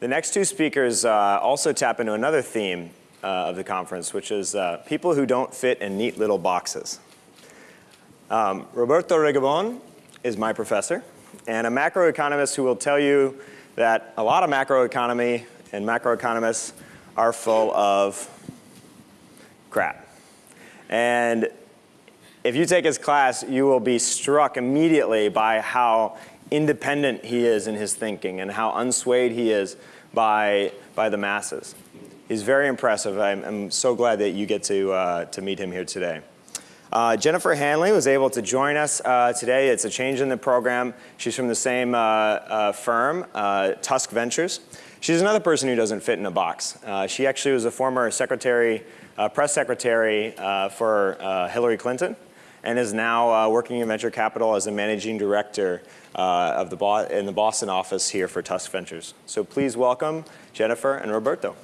The next two speakers uh, also tap into another theme uh, of the conference, which is uh, people who don't fit in neat little boxes. Um, Roberto Rigobon is my professor and a macroeconomist who will tell you that a lot of macroeconomy and macroeconomists are full of crap. And if you take his class, you will be struck immediately by how independent he is in his thinking and how unswayed he is by, by the masses. He's very impressive. I'm, I'm so glad that you get to, uh, to meet him here today. Uh, Jennifer Hanley was able to join us uh, today. It's a change in the program. She's from the same uh, uh firm, uh, Tusk Ventures. She's another person who doesn't fit in a box. She actually was a former secretary, press secretary for Hillary Clinton and is now uh, working in venture capital as a managing director uh, of the in the Boston office here for Tusk Ventures. So please welcome Jennifer and Roberto.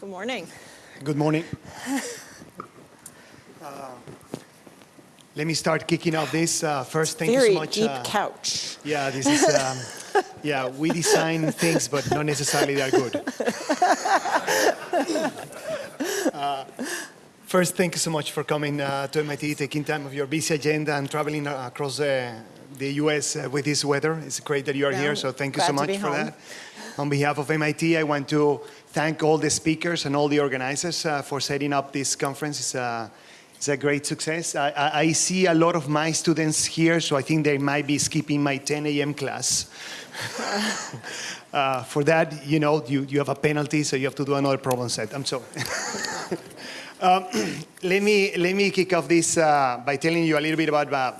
Good morning. Good morning. Let me start kicking off this. Uh, first, thank Very you so much. Very deep uh, couch. Yeah, this is. Um, yeah, we design things, but not necessarily they're good. Uh, first, thank you so much for coming uh, to MIT, taking time of your busy agenda and traveling uh, across the U.S. with this weather. It's great that you are here, so thank you so much for home. that. On behalf of MIT, I want to thank all the speakers and all the organizers uh, for setting up this conference. It's a, great success. I, I, I, see a lot of my students here, so I think they might be skipping my 10 a.m. class. uh, for that, you know, you, you have a penalty, so you have to do another problem set. I'm sorry. um, let, me, let me kick off this uh, by telling you a little bit about uh,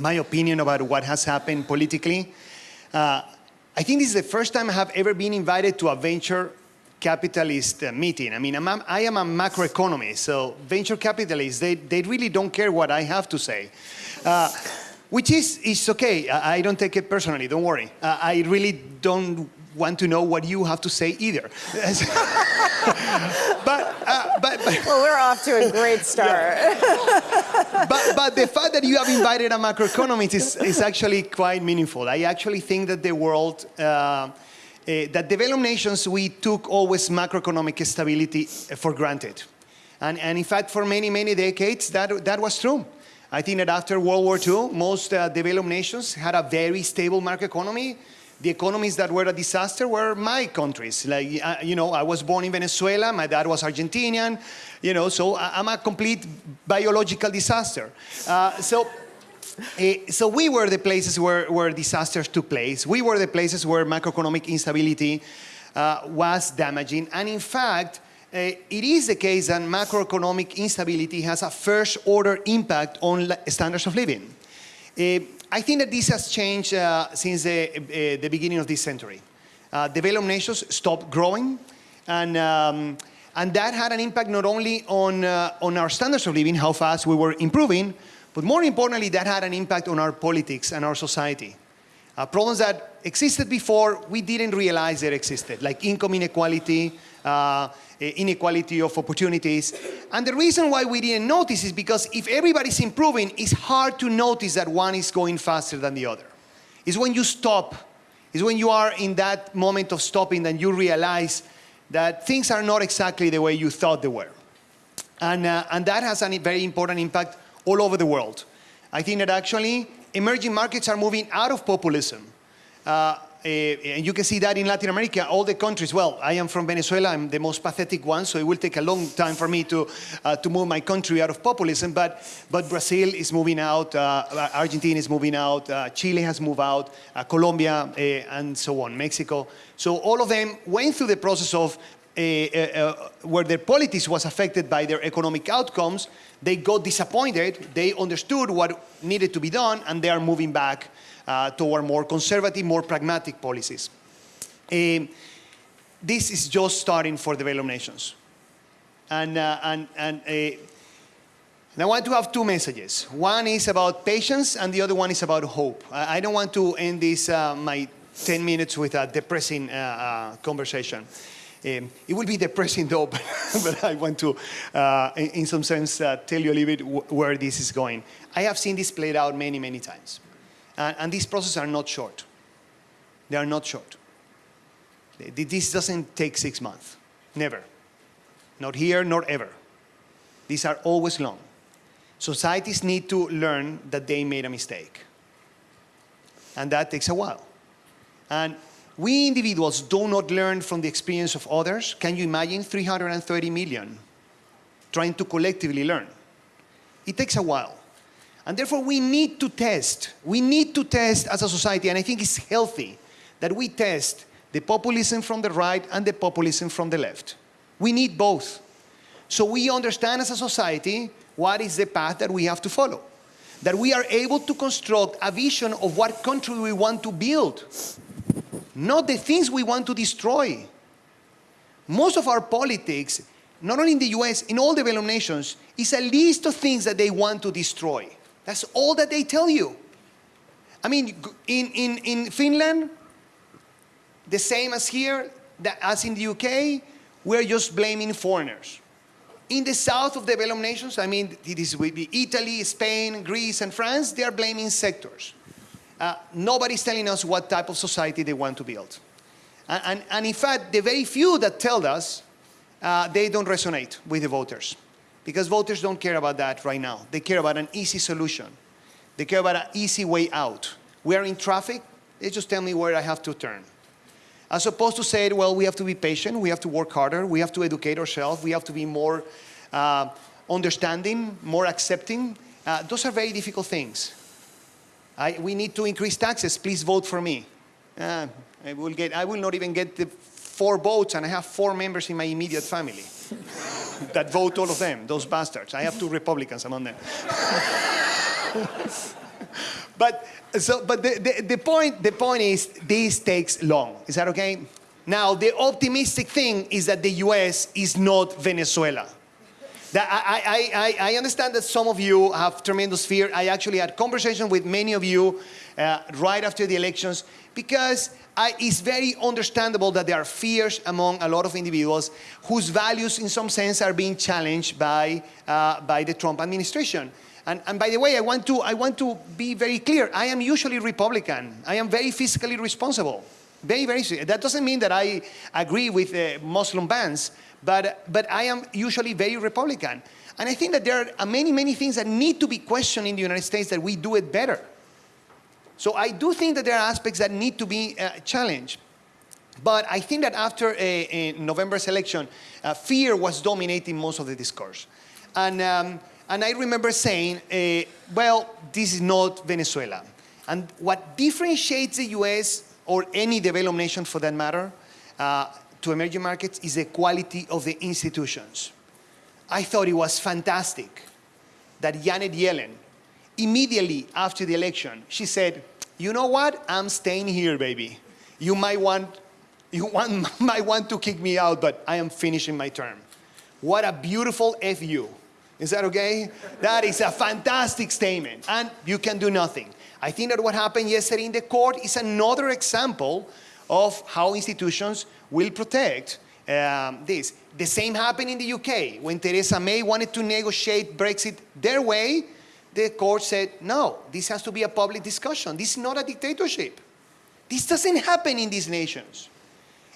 my opinion about what has happened politically. Uh, I think this is the first time I have ever been invited to a venture capitalist uh, meeting. I mean, I'm, I am a macroeconomist, so venture capitalists, they, they really don't care what I have to say. Uh, which is, is okay. I, I, don't take it personally, don't worry. Uh, I really don't want to know what you have to say either. but, uh, but, but, Well, we're off to a great start. but, but the fact that you have invited a macroeconomist is, is actually quite meaningful. I actually think that the world uh, that developed nations, we took always macroeconomic stability uh, for granted. And, and in fact, for many, many decades, that, that was true. I think that after World War II, most uh, developed nations had a very stable market economy. The economies that were a disaster were my countries. Like, uh, you know, I was born in Venezuela, my dad was Argentinian, you know, so I'm a complete biological disaster. Uh, so uh, so we were the places where, where disasters took place. We were the places where macroeconomic instability uh, was damaging. And in fact, uh, it is the case that macroeconomic instability has a first order impact on standards of living. Uh, I think that this has changed uh, since the, uh, the, beginning of this century. developed nations stopped growing and um, and that had an impact not only on, on our standards of living, how fast we were improving, but more importantly, that had an impact on our politics and our society. Uh, problems that existed before, we didn't realize they existed, like income inequality, uh, inequality of opportunities. And the reason why we didn't notice is because if everybody's improving, it's hard to notice that one is going faster than the other. It's when you stop, it's when you are in that moment of stopping that you realize that things are not exactly the way you thought they were. And, uh, and that has a very important impact all over the world. I think that actually emerging markets are moving out of populism. Uh, uh, and you can see that in Latin America, all the countries. Well, I am from Venezuela. I'm the most pathetic one, so it will take a long time for me to, uh, to move my country out of populism. But, but Brazil is moving out, uh, Argentina is moving out, uh, Chile has moved out, uh, Colombia, uh, and so on, Mexico. So all of them went through the process of where their politics was affected by their economic outcomes, they got disappointed, they understood what needed to be done, and they are moving back uh, toward more conservative, more pragmatic policies. Uh, this is just starting for developed nations. And, uh, and, and, uh, and, I want to have two messages. One is about patience, and the other one is about hope. I, I don't want to end this, uh, my 10 minutes with a depressing uh, uh, conversation. Um, it will be depressing though, but, but I want to, uh, in, in some sense, uh, tell you a little bit wh- where this is going. I have seen this played out many, many times. And, and these processes are not short. They are not short. This doesn't take six months, never. Not here, nor ever. These are always long. Societies need to learn that they made a mistake. And that takes a while. And we individuals do not learn from the experience of others. Can you imagine 330 million trying to collectively learn? It takes a while. And therefore, we need to test. We need to test as a society, and I think it's healthy that we test the populism from the right and the populism from the left. We need both. So we understand as a society what is the path that we have to follow. That we are able to construct a vision of what country we want to build, not the things we want to destroy. Most of our politics, not only in the US, in all developed nations, is a list of things that they want to destroy. That's all that they tell you. I mean, in, in, in Finland, the same as here, that as in the UK, we're just blaming foreigners. In the south of developed nations, I mean, this would be Italy, Spain, Greece, and France, they are blaming sectors. Uh, nobody's telling us what type of society they want to build. And, and, and in fact, the very few that tell us, uh, they don't resonate with the voters. Because voters don't care about that right now. They care about an easy solution. They care about an easy way out. We are in traffic, they just tell me where I have to turn. As opposed to say, well, we have to be patient, we have to work harder, we have to educate ourselves, we have to be more uh, understanding, more accepting. Uh, those are very difficult things. I, we need to increase taxes, please vote for me. Uh, I, will get, I will not even get the four votes, and I have four members in my immediate family that vote all of them, those bastards. I have two Republicans among them. but so, but the, the, the, point, the point is this takes long. Is that okay? Now, the optimistic thing is that the US is not Venezuela. That I, I, I, I understand that some of you have tremendous fear. I actually had conversation with many of you uh, right after the elections because I, it's very understandable that there are fears among a lot of individuals whose values in some sense are being challenged by, uh, by the Trump administration. And, and, by the way, I want, to, I want to be very clear. I am usually Republican. I am very fiscally responsible. Very, very. That doesn't mean that I agree with uh, Muslim bans, but, but I am usually very Republican. And I think that there are many, many things that need to be questioned in the United States that we do it better. So I do think that there are aspects that need to be uh, challenged. But I think that after a, a November's election, uh, fear was dominating most of the discourse. And, um, and I remember saying, uh, well, this is not Venezuela. And what differentiates the US or any developed nation for that matter uh, to emerging markets is the quality of the institutions. I thought it was fantastic that Janet Yellen, immediately after the election, she said, you know what? I'm staying here, baby. You might want, you want, might want to kick me out, but I am finishing my term. What a beautiful FU. Is that okay? That is a fantastic statement. And you can do nothing. I think that what happened yesterday in the court is another example of how institutions will protect um, this. The same happened in the UK. When Theresa May wanted to negotiate Brexit their way, the court said, no, this has to be a public discussion. This is not a dictatorship. This doesn't happen in these nations.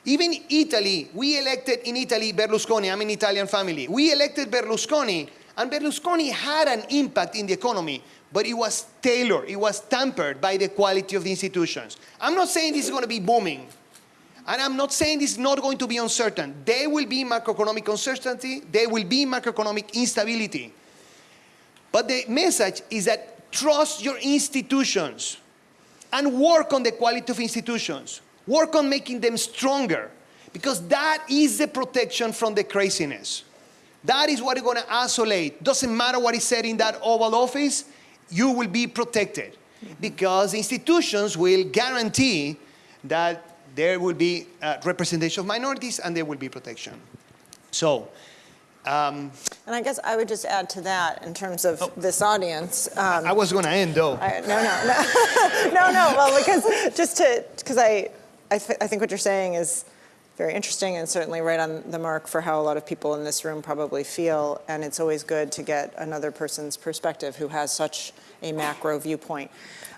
Even Italy, we elected in Italy Berlusconi, I'm an Italian family. We elected Berlusconi, and Berlusconi had an impact in the economy, but it was tailored, it was tempered by the quality of the institutions. I'm not saying this is going to be booming, and I'm not saying this is not going to be uncertain. There will be macroeconomic uncertainty, there will be macroeconomic instability. But the message is that trust your institutions and work on the quality of institutions. Work on making them stronger because that is the protection from the craziness. That is what is going to isolate. Doesn't matter what is said in that Oval Office, you will be protected because institutions will guarantee that there will be uh, representation of minorities and there will be protection. So, Um, And I guess I would just add to that in terms of this audience. Um, I was going to end though. I, no, no, no, no, no. Well, because just to, because I, I, th- I think what you're saying is very interesting and certainly right on the mark for how a lot of people in this room probably feel. And it's always good to get another person's perspective who has such a macro viewpoint.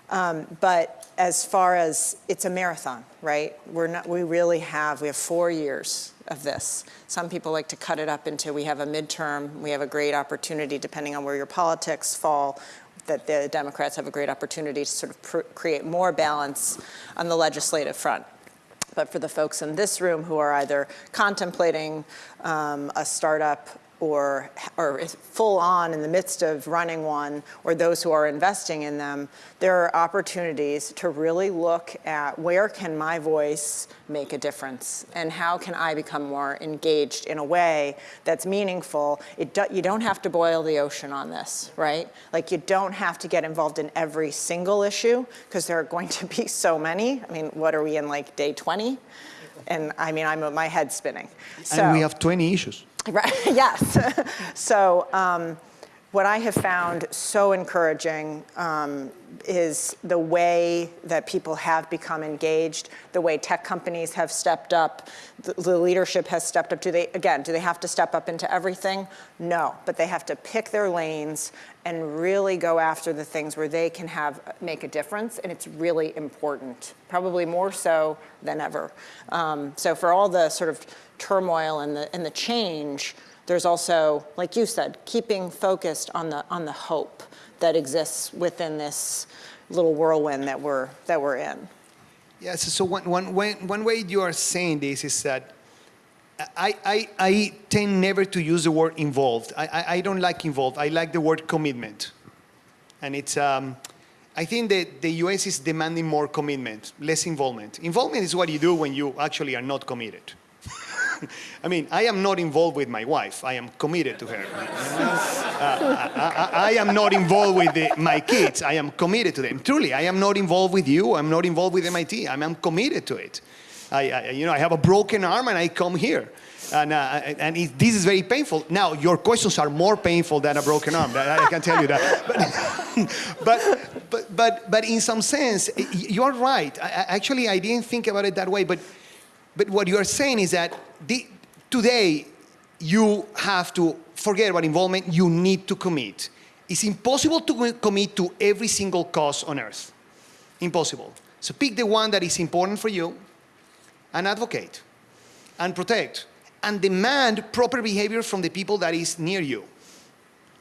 Um, but as far as it's a marathon, right? We're not. We really have. We have four years of this. Some people like to cut it up into we have a midterm. We have a great opportunity, depending on where your politics fall, that the Democrats have a great opportunity to sort of create more balance on the legislative front. But for the folks in this room who are either contemplating um, a startup or, or full on in the midst of running one, or those who are investing in them, there are opportunities to really look at where can my voice make a difference and how can I become more engaged in a way that's meaningful. It do, you don't have to boil the ocean on this, right? Like you don't have to get involved in every single issue because there are going to be so many. I mean, what are we in like day 20? And I mean, I'm my head's spinning. So, and we have 20 issues. Right, yes. so, um, what I have found so encouraging um, is the way that people have become engaged, the way tech companies have stepped up, the, the leadership has stepped up. Do they, again, do they have to step up into everything? No, but they have to pick their lanes and really go after the things where they can have make a difference, and it's really important, probably more so than ever. Um, so for all the sort of turmoil and the and the change, there's also, like you said, keeping focused on the on the hope that exists within this little whirlwind that we're that we're in. Yes, so one, one way you are saying this is that I, I, I tend never to use the word involved. I, I, I don't like involved. I like the word commitment. And it's, um, I think that the US is demanding more commitment, less involvement. Involvement is what you do when you actually are not committed. I mean, I am not involved with my wife. I am committed to her. Uh, I, I, I, am not involved with the, my kids. I am committed to them. Truly, I am not involved with you. I'm not involved with MIT. I am committed to it. I, I, you know, I have a broken arm and I come here. And, uh, and it, this is very painful. Now, your questions are more painful than a broken arm. I, I can tell you that. But, but, but, but, but in some sense, you're right. I, actually, I didn't think about it that way. But, but what you are saying is that the, today, you have to forget about involvement. You need to commit. It's impossible to commit to every single cause on earth. Impossible. So pick the one that is important for you and advocate and protect and demand proper behavior from the people that is near you.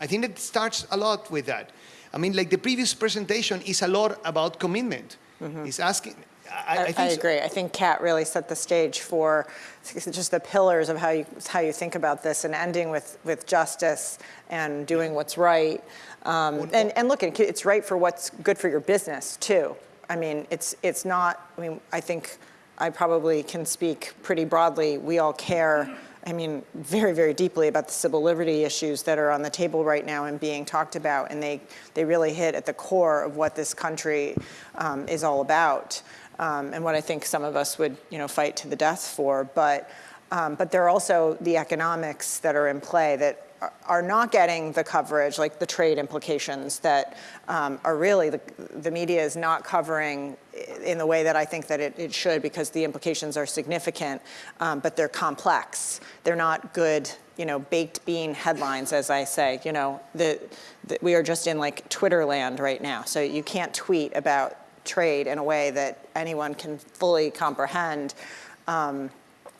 I think it starts a lot with that. I mean, like the previous presentation is a lot about commitment. Mm-hmm. It's asking. I, I, I, agree. I think Kat really set the stage for just the pillars of how you how you think about this, and ending with with justice and doing what's right. Um, and and look, it's right for what's good for your business too. I mean, it's it's not. I mean, I think I probably can speak pretty broadly. We all care, I mean, very, very deeply about the civil liberty issues that are on the table right now and being talked about, and they, they really hit at the core of what this country um, is all about, um, and what I think some of us would, you know, fight to the death for. But, um, but there are also the economics that are in play that are not getting the coverage, like the trade implications that um, are really, the, the, media is not covering in the way that I think that it, it should because the implications are significant, um, but they're complex. They're not good, you know, baked bean headlines, as I say. You know, the, the, we are just in like Twitter land right now, so you can't tweet about trade in a way that anyone can fully comprehend. Um,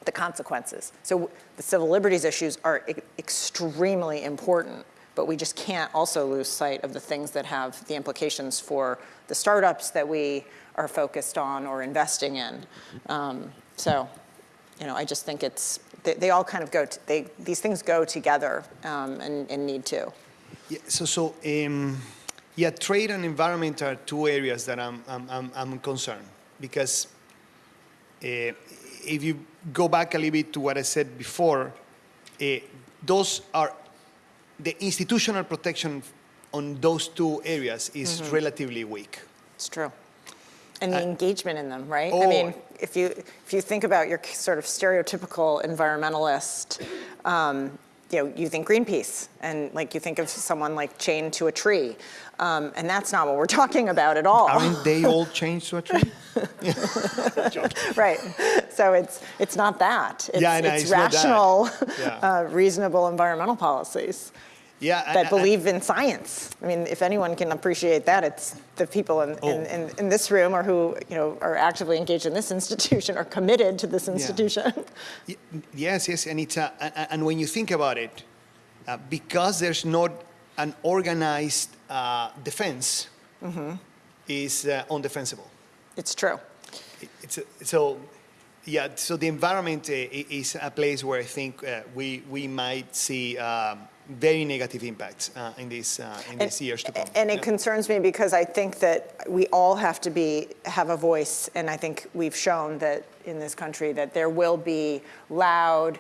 the consequences. So the civil liberties issues are e extremely important, but we just can't also lose sight of the things that have the implications for the startups that we are focused on or investing in. Um, so, you know, I just think it's, they, they all kind of go, to, they, these things go together um, and, and, need to. Yeah, so, so um, yeah, trade and environment are two areas that I'm, I'm, I'm, I'm concerned because uh, if you go back a little bit to what I said before, uh, those are the institutional protection on those two areas is mm -hmm. relatively weak. It's true. And the uh, engagement in them, right? Oh, I mean, if you if you think about your sort of stereotypical environmentalist, um, you know, you think Greenpeace, and like you think of someone like chained to a tree, um, and that's not what we're talking about at all. Aren't they all chained to a tree? right. So it's it's not that. It's, Yeah, no, it's it's rational, Yeah. uh, reasonable environmental policies Yeah. That I- believe in science. I mean, if anyone can appreciate that, it's the people in, Oh. in, in, in this room or who you know are actively engaged in this institution or committed to this institution. Y- Yes, yes, and it's a, and, when you think about it, uh, because there's not an organized uh, defense, is uh, undefensible. It's true. It- It's a, so, yeah. So the environment uh, is a place where I think uh, we we might see um, very negative impacts uh, in these uh, in these years to come. And it Yeah. concerns me because I think that we all have to be have a voice, and I think we've shown that in this country that there will be loud,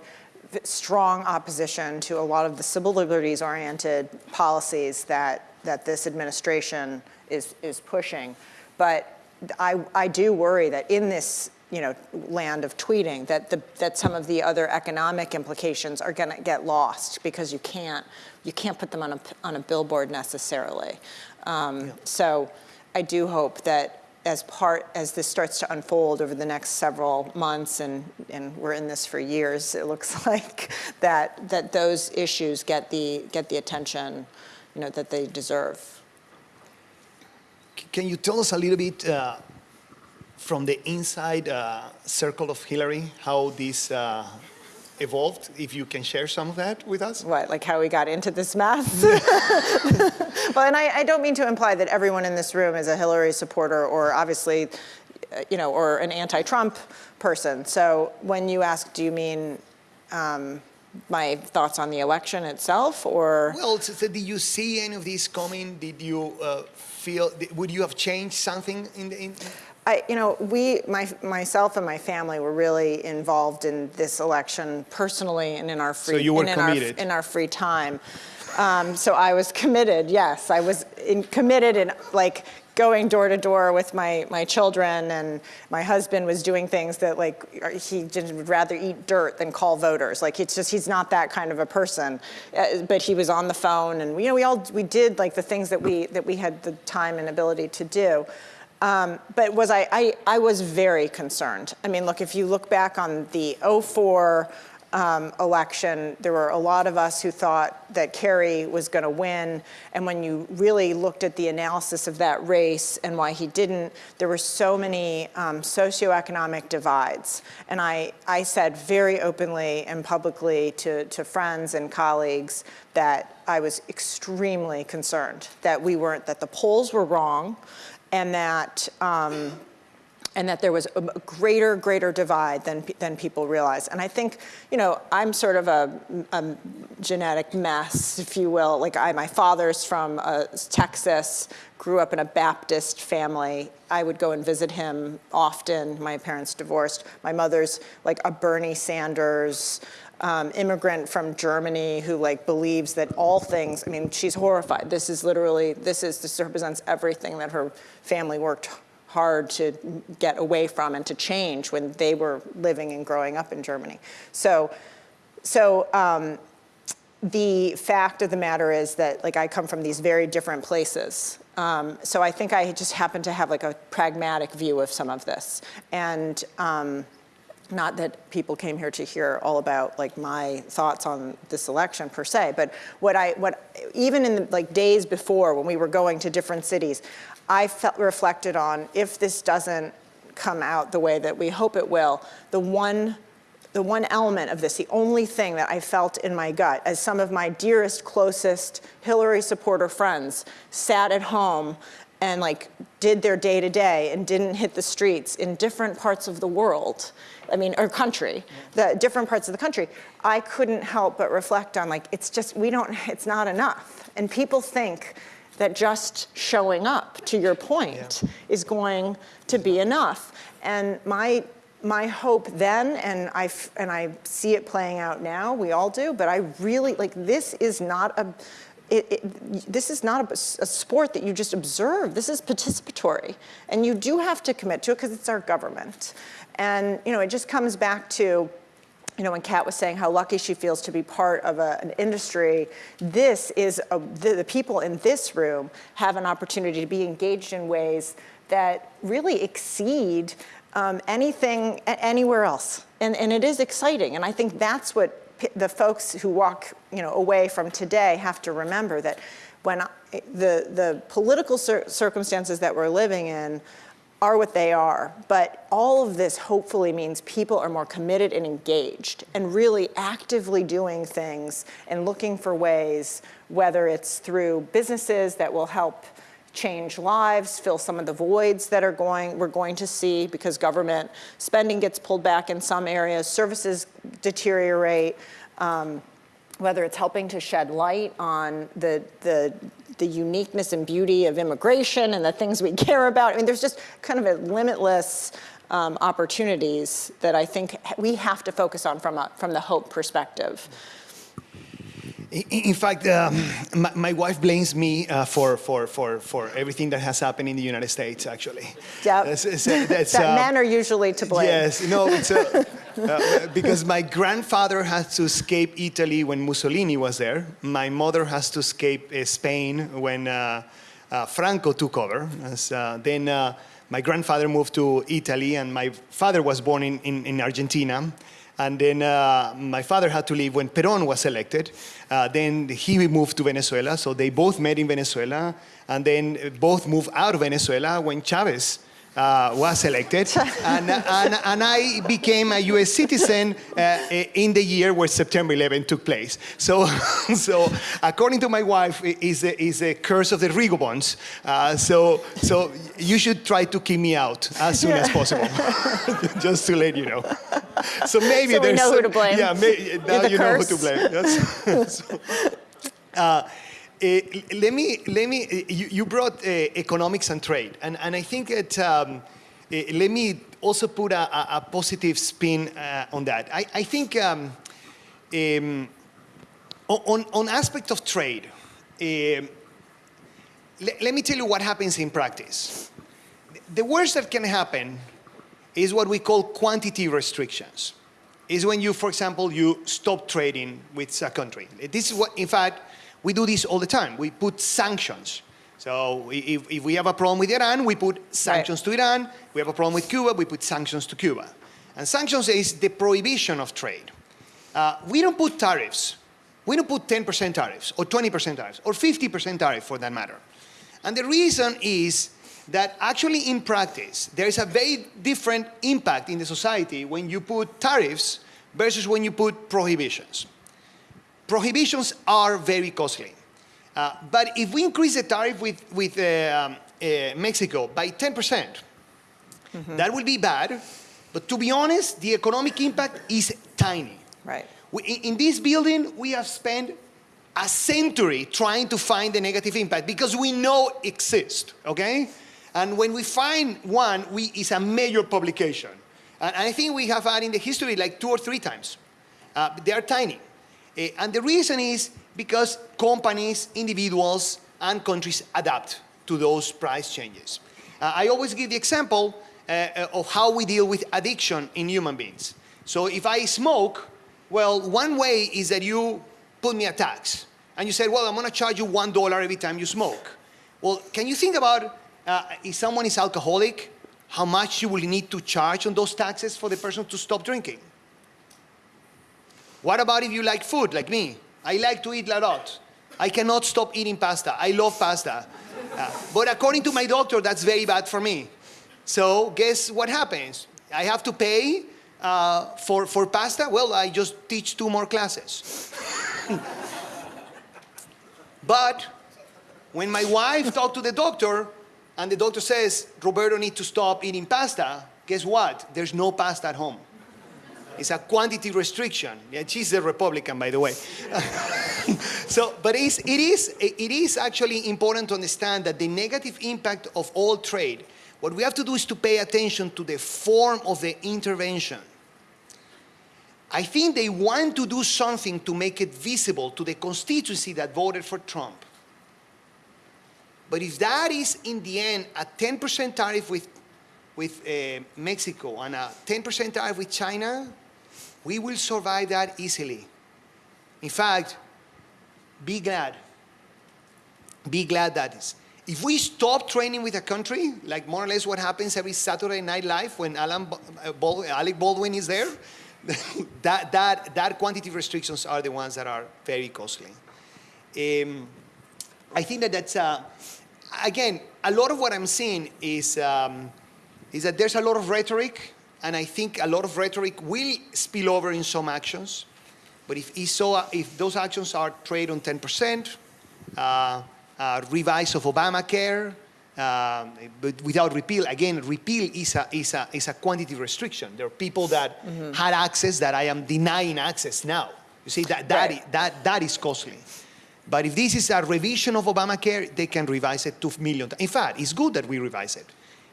strong opposition to a lot of the civil liberties-oriented policies that that this administration is is pushing. But I I do worry that in this you know, land of tweeting, that the, that some of the other economic implications are going to get lost because you can't, you can't put them on a, on a billboard necessarily. Um, So I do hope that as part, as this starts to unfold over the next several months, and, and we're in this for years, it looks like, that, that those issues get the, get the attention, you know, that they deserve. Can you tell us a little bit uh, from the inside uh, circle of Hillary how this uh, evolved? If you can share some of that with us. What, like how we got into this mess? well, and I, I don't mean to imply that everyone in this room is a Hillary supporter or obviously, uh, you know, or an anti-Trump person. So when you ask, do you mean um, my thoughts on the election itself or? Well, so, so did you see any of these coming? Did you uh, feel? Would you have changed something in the? In, I, you know, we, my, myself and my family were really involved in this election personally and in our free, you were in, our, in our free time. Um, so I was committed. Yes, I was in, committed in like going door to door with my my children, and my husband was doing things that like he just would rather eat dirt than call voters. Like it's just he's not that kind of a person. Uh, but he was on the phone, and you know we all we did like the things that we that we had the time and ability to do. Um, but was I, I, I was very concerned. I mean, look, if you look back on the 04 um, election, there were a lot of us who thought that Kerry was going to win. And when you really looked at the analysis of that race and why he didn't, there were so many um, socioeconomic divides. And I, I said very openly and publicly to, to friends and colleagues that I was extremely concerned that we weren't, that the polls were wrong, and that um, and that there was a greater, greater divide than than people realize. And I think, you know, I'm sort of a, a genetic mess, if you will. Like I, my father's from uh, Texas, grew up in a Baptist family. I would go and visit him often. My parents divorced. My mother's like a Bernie Sanders um, immigrant from Germany who like believes that all things, I mean, she's horrified. This is literally, this is, this represents everything that her family worked hard to get away from and to change when they were living and growing up in Germany. So, so um, the fact of the matter is that like I come from these very different places. Um, so I think I just happen to have like a pragmatic view of some of this. And um, not that people came here to hear all about like my thoughts on this election per se, but what I, what, even in the like days before when we were going to different cities, I felt reflected on if this doesn't come out the way that we hope it will, the one the one element of this, the only thing that I felt in my gut, as some of my dearest, closest Hillary supporter friends sat at home and like did their day to day and didn't hit the streets in different parts of the world, I mean, or country, the different parts of the country, I couldn't help but reflect on like, it's just, we don't, it's not enough. And people think that just showing up, to your point, Yeah. is going to be enough. And my my hope then, and I, and I see it playing out now. We all do, but I really like this is not a. It, it, this is not a, a sport that you just observe. This is participatory, and you do have to commit to it because it's our government. And you know, it just comes back to you know, when Kat was saying how lucky she feels to be part of a, an industry, this is, a, the, the people in this room have an opportunity to be engaged in ways that really exceed um, anything anywhere else. And, and it is exciting. And I think that's what the folks who walk you know, away from today have to remember that when the, the political cir- circumstances that we're living in are what they are. But all of this hopefully means people are more committed and engaged and really actively doing things and looking for ways, whether it's through businesses that will help change lives, fill some of the voids that are going we're going to see because government spending gets pulled back in some areas, services deteriorate. Um, whether it's helping to shed light on the, the, the uniqueness and beauty of immigration and the things we care about. I mean, there's just kind of a limitless um, opportunities that I think we have to focus on from, a, from the hope perspective. In, fact, um, my, my wife blames me uh, for, for, for, for everything that has happened in the United States, actually. Yep. That's- that's- that uh, men are usually to blame. Yes, no, it's uh, uh, because my grandfather had to escape Italy when Mussolini was there. My mother has to escape uh, Spain when uh, uh, Franco took over. As, uh, then uh, my grandfather moved to Italy, and my father was born in, in, in Argentina. And then uh, my father had to leave when Perón was elected. Uh, then he moved to Venezuela, so they both met in Venezuela. And then both moved out of Venezuela when Chavez uh, was elected, and, and, and I became a U.S. citizen uh, in the year where September 11 took place. So, so according to my wife, is a, is a curse of the Rigobons. Uh, so, so you should try to keep me out as soon as possible, just to let you know. So maybe So there's know who to blame. Yeah, may, now the you know who to blame. That's- so, uh, let me, let me, eh, you, you brought uh, economics and trade, and, and I think that, um, let me also put a, a, positive spin uh, on that. I, I think um, um, on, on aspect of trade, um, le- let me tell you what happens in practice. The worst that can happen is what we call quantity restrictions. Is when you, for example, you stop trading with a country. This is what, in fact, we do this all the time. We put sanctions. So if, if we have a problem with Iran, we put sanctions to Iran. We have a problem with Cuba, we put sanctions to Cuba. And sanctions is the prohibition of trade. Uh, we don't put tariffs. We don't put 10% tariffs or 20% tariffs or 50% tariff for that matter. And the reason is that actually in practice, there is a very different impact in the society when you put tariffs versus when you put prohibitions. Prohibitions are very costly. Uh, but if we increase the tariff with, with uh, um, uh, Mexico by 10%, that will be bad. But to be honest, the economic impact is tiny. Right. We, in, in this building, we have spent a century trying to find the negative impact because we know exists, okay? And when we find one, we, it's a major publication. And I think we have had in the history like two or three times. Uh, they are tiny. Eh, and the reason is because companies, individuals, and countries adapt to those price changes. Uh, I always give the example uh, of how we deal with addiction in human beings. So if I smoke, well, one way is that you put me a tax. And you said, well, I'm going to charge you one dollar every time you smoke. Well, can you think about uh, if someone is alcoholic, how much you will need to charge on those taxes for the person to stop drinking? What about if you like food, like me? I like to eat a lot. I cannot stop eating pasta. I love pasta. Uh, but according to my doctor, that's very bad for me. So guess what happens? I have to pay uh, for, for pasta? Well, I just teach two more classes. but when my wife talked to the doctor and the doctor says, Roberto needs to stop eating pasta, guess what? There's no pasta at home. It's a quantity restriction. Yeah, she's a Republican, by the way. so, but it's, it, is, it is actually important to understand that the negative impact of all trade, what we have to do is to pay attention to the form of the intervention. I think they want to do something to make it visible to the constituency that voted for Trump. But if that is, in the end, a 10% tariff with, with uh, Mexico and a 10% tariff with China, We will survive that easily. In fact, be glad. Be glad that is. If we stop training with a country, like more or less what happens every Saturday Night Live when Alan uh, Alec Baldwin is there, that, that, that quantity restrictions are the ones that are very costly. Um, I think that that's, uh, again, a lot of what I'm seeing is, um, is that there's a lot of rhetoric, and I think a lot of rhetoric will spill over in some actions. But if, if those actions are trade on 10%, uh, uh, revise of Obamacare, um, but without repeal, again, repeal is a, is, a, is a quantity restriction. There are people that had access that I am denying access now. You see, that, that, Right. i- that, that is costly. But if this is a revision of Obamacare, they can revise it to million. In fact, it's good that we revise it.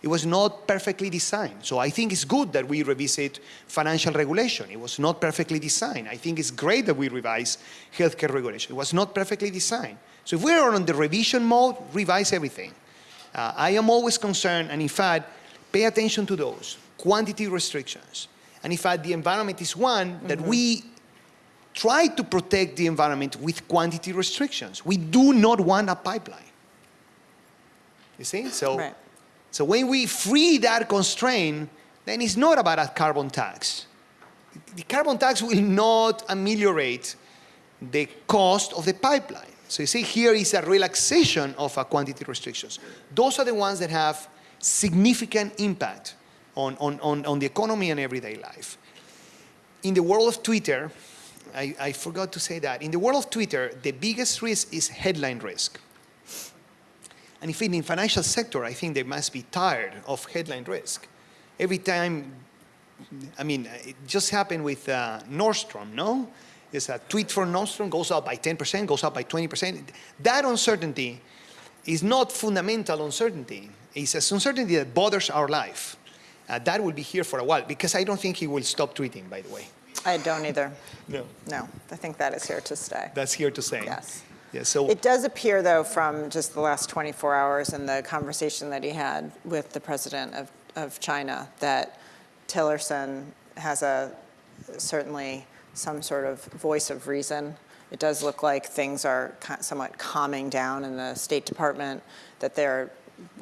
It was not perfectly designed. So I think it's good that we revisit financial regulation. It was not perfectly designed. I think it's great that we revise healthcare regulation. It was not perfectly designed. So if we're on the revision mode, revise everything. Uh, I am always concerned, and in fact, pay attention to those quantity restrictions. And in fact, the environment is one that we try to protect the environment with quantity restrictions. We do not want a pipeline. You see? So, Right. So when we free that constraint, then it's not about a carbon tax. The carbon tax will not ameliorate the cost of the pipeline. So you see, here is a relaxation of a quantity restrictions. Those are the ones that have significant impact on, on, on, on the economy and everyday life. In the world of Twitter, I, I forgot to say that. In the world of Twitter, the biggest risk is headline risk. And if in the financial sector, I think they must be tired of headline risk. Every time, I mean, it just happened with uh, Nordstrom, no? There's a tweet for Nordstrom, goes up by 10%, goes up by 20%. That uncertainty is not fundamental uncertainty. It's a uncertainty that bothers our life. Uh, that will be here for a while, because I don't think he will stop tweeting, by the way. I don't either. No. No, I think that is here to stay. That's here to stay. Yes. Yeah, so It does appear, though, from just the last 24 hours and the conversation that he had with the president of, of China, that Tillerson has a certainly some sort of voice of reason. It does look like things are somewhat calming down in the State Department, that there,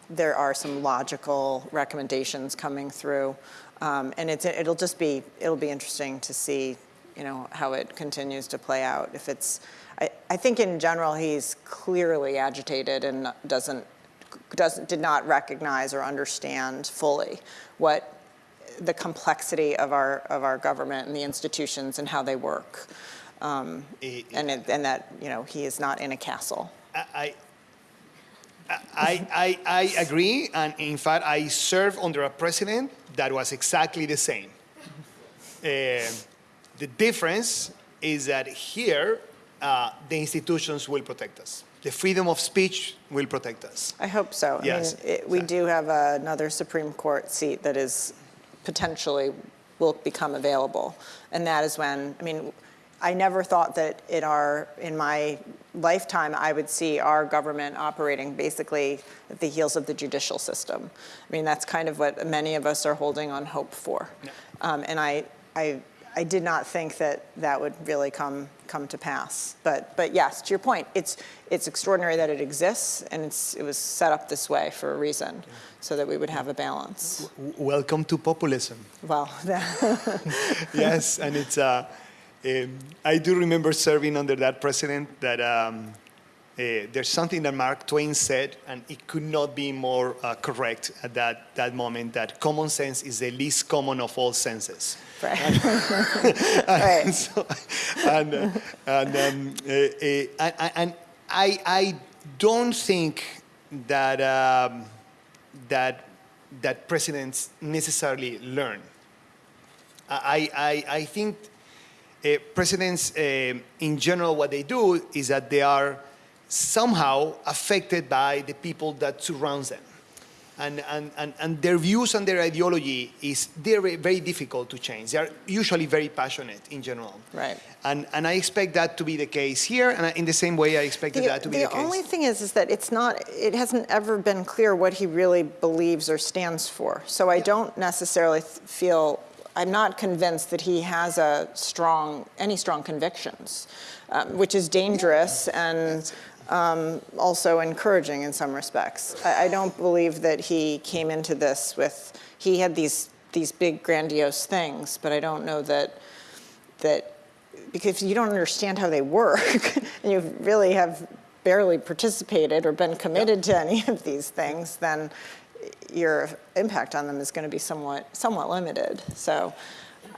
there are some logical recommendations coming through. Um, and it's, it'll just be, it'll be interesting to see, you know, how it continues to play out. If it's, I, I think in general, he's clearly agitated and doesn't, doesn't, did not recognize or understand fully what the complexity of our, of our government and the institutions and how they work. Um, Eh, and, it, and that, you know, he is not in a castle. I, I, I, I agree, and in fact, I served under a president that was exactly the same. Uh, the difference is that here, uh, the institutions will protect us. The freedom of speech will protect us. I hope so. I Yes, mean, it, we do have another Supreme Court seat that is potentially will become available, and that is when I mean, I never thought that in our in my lifetime I would see our government operating basically at the heels of the judicial system. I mean, that's kind of what many of us are holding on hope for, um, and I I. I did not think that that would really come come to pass. But but yes, to your point, it's it's extraordinary that it exists and it's it was set up this way for a reason, so that we would have a balance. Welcome to populism. Well, yes, and it's. Uh, um, I do remember serving under that president. That um, uh, there's something that Mark Twain said, and it could not be more uh, correct at that that moment. That common sense is the least common of all senses. right. and, Right. so, and, uh, and, um, uh, uh, and, and I, I don't think that, um, that, that presidents necessarily learn. I, I, I think uh, presidents, uh, in general, what they do is that they are somehow affected by the people that surround them. And, and, and, and their views and their ideology is very, very difficult to change. They are usually very passionate in general. Right. And, and I expect that to be the case here, and in the same way I expected The, that to be the the case. The only thing is, is that it's not, it hasn't ever been clear what he really believes or stands for. So I don't necessarily feel I'm not convinced that he has a strong, any strong convictions, um, which is dangerous and um, also encouraging in some respects. I, I don't believe that he came into this with, he had these, these big grandiose things, but I don't know that, that, because you don't understand how they work, and you really have barely participated or been committed to any of these things, then your impact on them is going to be somewhat, somewhat limited. So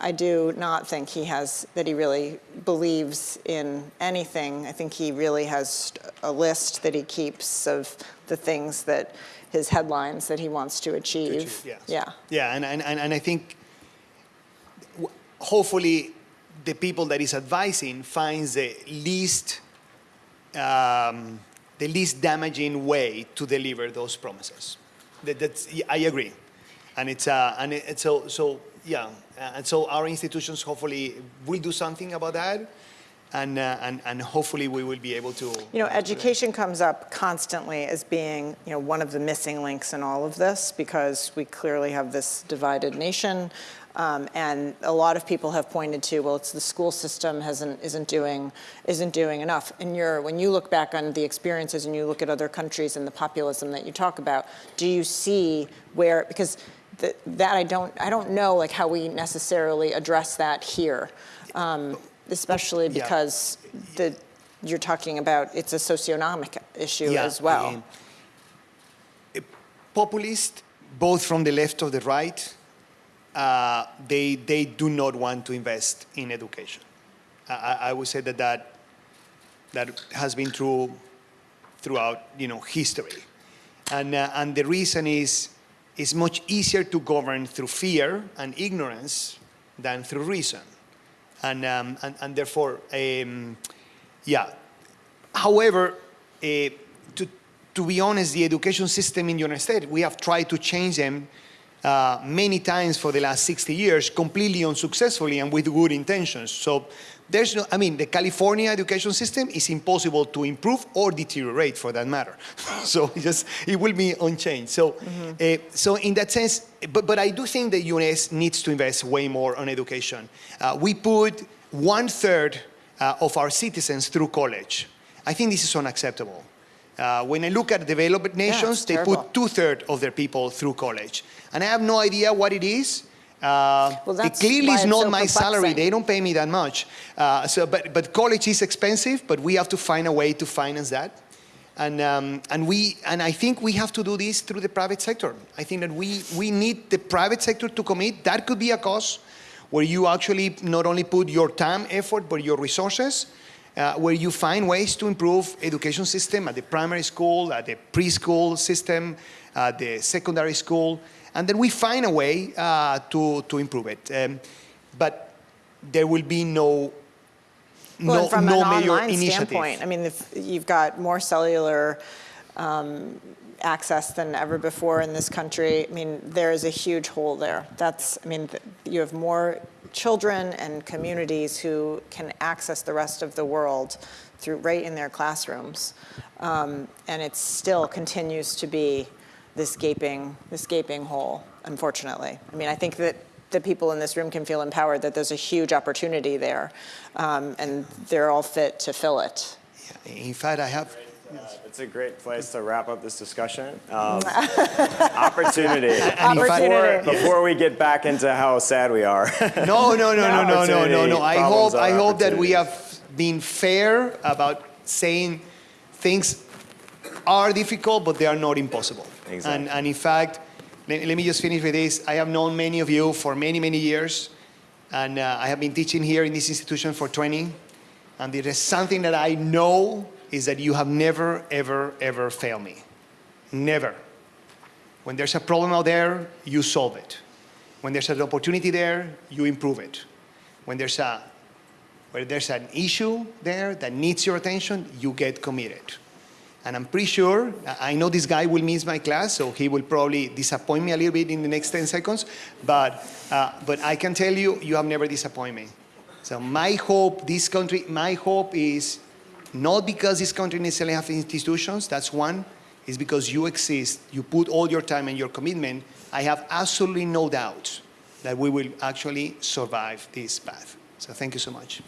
I do not think he has, that he really believes in anything. I think he really has a list that he keeps of the things that, his headlines that he wants to achieve. achieve, yes. Yeah. Yeah, and, and, and and I think hopefully the people that he's advising finds the least um, the least damaging way to deliver those promises. That, that's, I agree, and it's uh, and it, it's so so yeah, uh, and so our institutions hopefully will do something about that, and uh, and and hopefully we will be able to. You know, education comes up constantly as being, you know, one of the missing links in all of this because we clearly have this divided nation. Um, and a lot of people have pointed to, well, it's the school system hasn't, isn't doing, isn't doing enough. And you're, when you look back on the experiences and you look at other countries and the populism that you talk about, do you see where, because th that I don't, I don't know like how we necessarily address that here. Um, especially Yeah. because the, you're talking about, it's a socioeconomic issue as well. um, populist, both from the left or the right, uh, they, they do not want to invest in education. I, I I would say that, that that has been true throughout you know, history. And, uh, and the reason is it's much easier to govern through fear and ignorance than through reason. And, um, and, and therefore, um, yeah, However, eh, to, to be honest, the education system in the United States, we have tried to change them uh, many times for the last 60 years, completely unsuccessfully and with good intentions. So there's no, I mean, the California education system is impossible to improve or deteriorate for that matter. so it just, it will be unchanged. So, eh, so in that sense, but, but I do think the US needs to invest way more on education. Uh, we put one third uh, of our citizens through college. I think this is unacceptable. Uh, when I look at developed nations, it's they terrible. put two-thirds of their people through college. And I have no idea what it is. Uh, Well, it clearly is not so my salary. They don't pay me that much. Uh, so, but, but college is expensive, but we have to find a way to finance that. And, um, and, we, and I think we have to do this through the private sector. I think that we, we need the private sector to commit. That could be a cause where you actually not only put your time, effort, but your resources, uh, where you find ways to improve education system at the primary school, at the preschool system, at the secondary school, and then we find a way uh, to, to improve it. Um, but there will be no, Well, no, from no an major online initiative. standpoint, I mean, if you've got more cellular um, access than ever before in this country. I mean, there is a huge hole there. That's, I mean, th- you have more children and communities who can access the rest of the world through right in their classrooms, um, and it still continues to be this gaping, this gaping hole. Unfortunately, I mean, I think that the people in this room can feel empowered that there's a huge opportunity there, um, and they're all fit to fill it. In fact, I have, It's a great place to wrap up this discussion. Um, opportunity. and in fact, Opportunity. Before we get back into how sad we are. No, no, no, no, no, no, no, no. I hope, I hope that we have been fair about saying things are difficult, but they are not impossible. Exactly. And, and in fact, let, let me just finish with this. I have known many of you for many, many years, and uh, I have been teaching here in this institution for 20. And there is something that I know is that you have never, ever, ever failed me. Never. When there's a problem out there, you solve it. When there's an opportunity there, you improve it. When there's a where there's an issue there that needs your attention, you get committed. And I'm pretty sure, I know this guy will miss my class, so he will probably disappoint me a little bit in the next 10 seconds, but, uh, but I can tell you, you have never disappointed me. So my hope, this country, my hope is not because this country necessarily has institutions, that's one, is because you exist, you put all your time and your commitment. I have absolutely no doubt that we will actually survive this path. So thank you so much.